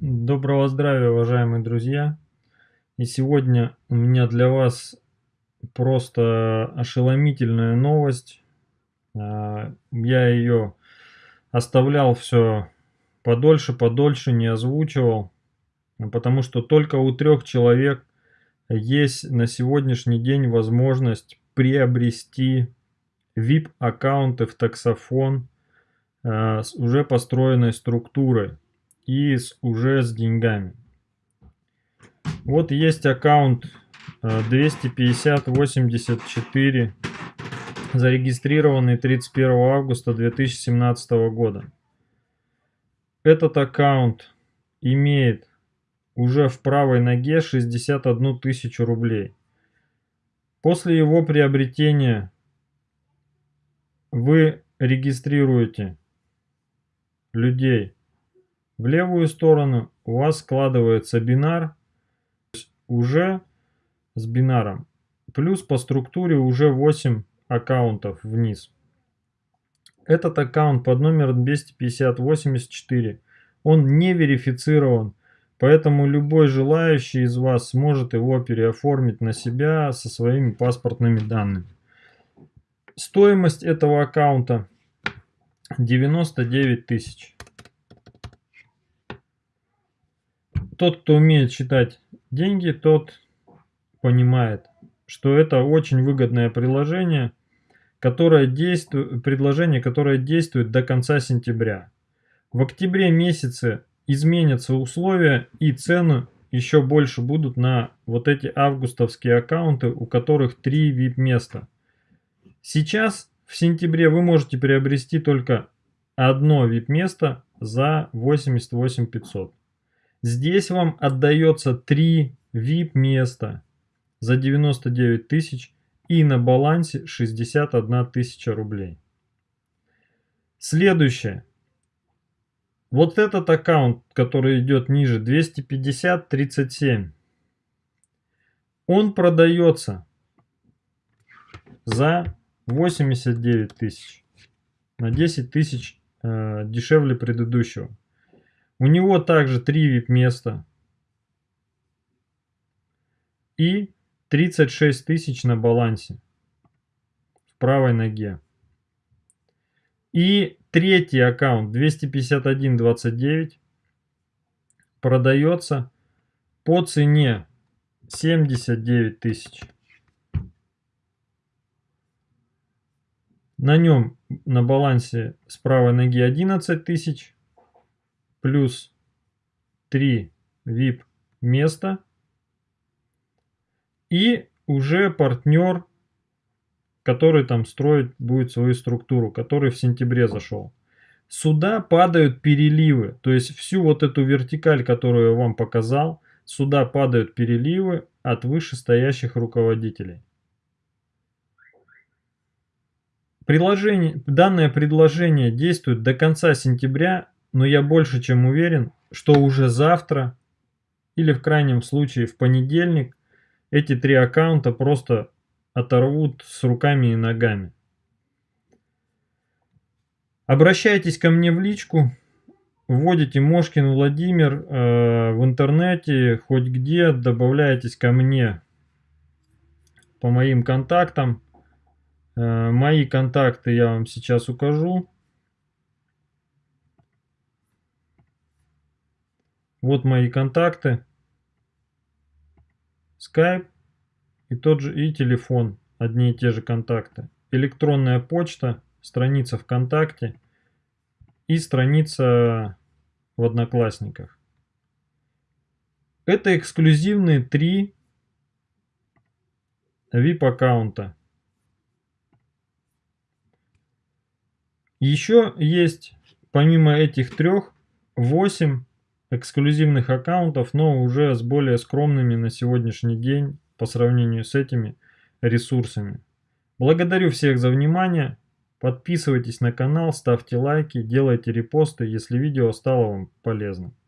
Доброго здравия, уважаемые друзья! И сегодня у меня для вас просто ошеломительная новость. А, я ее оставлял все подольше, подольше, не озвучивал, потому что только у трех человек есть на сегодняшний день возможность приобрести VIP-аккаунты в таксофон а, с уже построенной структурой и с, уже с деньгами. Вот есть аккаунт 25084, э, зарегистрированный 31 августа 2017 года. Этот аккаунт имеет уже в правой ноге 61 тысячу рублей. После его приобретения вы регистрируете людей в левую сторону у вас складывается бинар уже с бинаром. Плюс по структуре уже 8 аккаунтов вниз. Этот аккаунт под номером 25084, он не верифицирован, поэтому любой желающий из вас сможет его переоформить на себя со своими паспортными данными. Стоимость этого аккаунта 99 тысяч. Тот, кто умеет считать деньги, тот понимает, что это очень выгодное приложение, которое действует, предложение, которое действует до конца сентября. В октябре месяце изменятся условия и цены еще больше будут на вот эти августовские аккаунты, у которых 3 VIP места. Сейчас в сентябре вы можете приобрести только одно VIP место за 88 500. Здесь вам отдается 3 VIP места за 99 тысяч и на балансе 61 тысяча рублей. Следующее. Вот этот аккаунт, который идет ниже, 250-37, он продается за 89 тысяч, на 10 тысяч э, дешевле предыдущего. У него также 3 VIP места. И 36 тысяч на балансе. В правой ноге. И третий аккаунт 251.29 продается по цене 79 тысяч. На нем на балансе с правой ноги 11 тысяч плюс 3 VIP места. И уже партнер, который там строит будет свою структуру, который в сентябре зашел. Сюда падают переливы, то есть всю вот эту вертикаль, которую я вам показал, сюда падают переливы от вышестоящих руководителей. Приложение, данное предложение действует до конца сентября но я больше чем уверен, что уже завтра или в крайнем случае в понедельник эти три аккаунта просто оторвут с руками и ногами. Обращайтесь ко мне в личку, вводите Мошкин Владимир э, в интернете, хоть где, добавляйтесь ко мне по моим контактам. Э, мои контакты я вам сейчас укажу. Вот мои контакты. Skype и тот же и телефон. Одни и те же контакты. Электронная почта, страница ВКонтакте и страница в Одноклассниках. Это эксклюзивные три VIP аккаунта. Еще есть, помимо этих трех, 8 эксклюзивных аккаунтов, но уже с более скромными на сегодняшний день по сравнению с этими ресурсами. Благодарю всех за внимание. Подписывайтесь на канал, ставьте лайки, делайте репосты, если видео стало вам полезным.